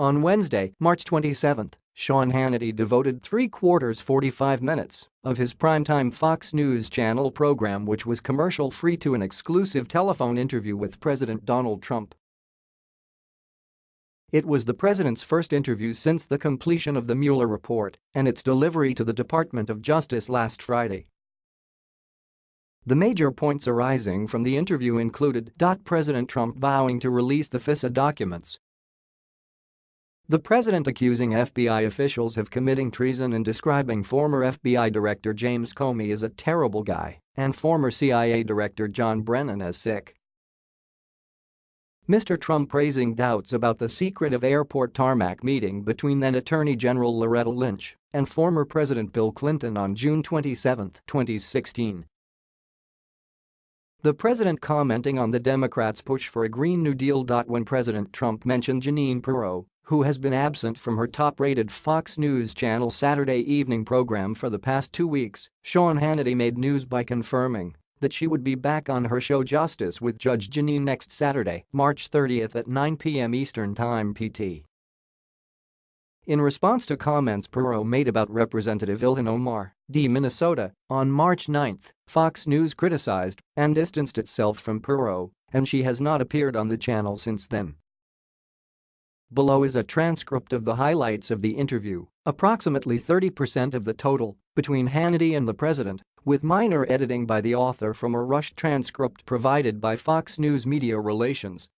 On Wednesday, March 27, Sean Hannity devoted three-quarters 45 minutes of his primetime Fox News Channel program which was commercial-free to an exclusive telephone interview with President Donald Trump. It was the president's first interview since the completion of the Mueller report and its delivery to the Department of Justice last Friday. The major points arising from the interview included President Trump vowing to release the FISA documents the president accusing FBI officials of committing treason and describing former FBI Director James Comey as a terrible guy and former CIA Director John Brennan as sick. Mr. Trump praising doubts about the secretive airport tarmac meeting between then Attorney General Loretta Lynch and former President Bill Clinton on June 27, 2016. The president commenting on the Democrats' push for a Green New Deal. When President Trump mentioned Jeanine Pirro, who has been absent from her top-rated Fox News Channel Saturday evening program for the past two weeks, Sean Hannity made news by confirming that she would be back on her show Justice with Judge Jeanine next Saturday, March 30 at 9 p.m. Eastern Time PT. In response to comments Pirro made about Representative Ilhan Omar, D. Minnesota, on March 9, Fox News criticized and distanced itself from Pirro, and she has not appeared on the channel since then. Below is a transcript of the highlights of the interview, approximately 30% of the total, between Hannity and the president, with minor editing by the author from a rushed transcript provided by Fox News Media Relations